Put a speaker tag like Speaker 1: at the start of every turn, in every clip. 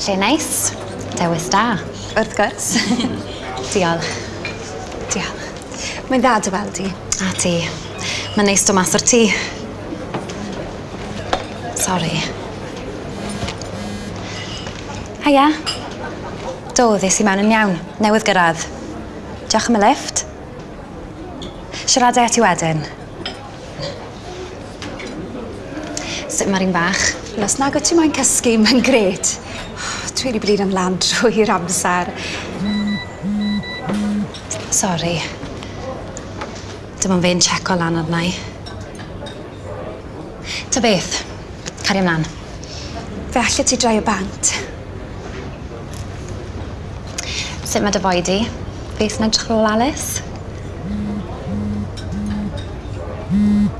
Speaker 1: Lle neis. Dewis da.
Speaker 2: Wrth gwrs.
Speaker 1: Diolch.
Speaker 2: Diolch. Mae'n dda dy weld di.
Speaker 1: A ti. Mae'n neis do mas o'r tŷ. Sori. Haia. Do, ddes i mewn yn iawn. Newydd gyrraedd. Diolch am y lift. Siaradau at i wedyn. Sut mae'r un bach?
Speaker 2: Os nag o ti moyn cysgu, mae'n gret. Dwi wedi blin am lan drwy'r amser.
Speaker 1: Sori. Dim ond fe'n checo lan arna i. Ta beth, cari ymlaen.
Speaker 2: Fe allet ti drai o bant.
Speaker 1: Sut mae dy boi di? Beth yn edrych ôl Alice? Mm.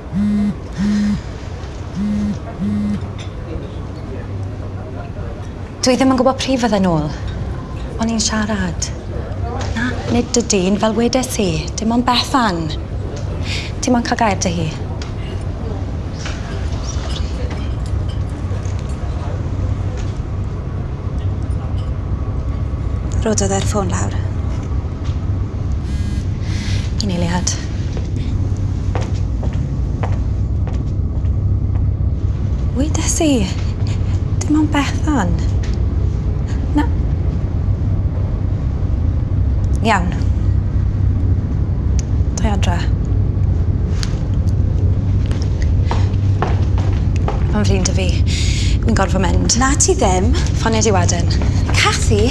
Speaker 1: Dwi ddim yn gwybod pryd fydda nôl. O'n i'n siarad. Na, nid y dyn fel wedes i. Dim ond Bethan. Dim ond cael gair dy hi.
Speaker 2: Rododd e'r ffôn lawr.
Speaker 1: I neiliad. i. Dim ond Bethan. Na... Iawn. Dwi adra. Mae'n flin dy fi. Fi'n gorfod mynd.
Speaker 2: Na ti ddim.
Speaker 1: Ffonio di wedyn.
Speaker 2: Cathy,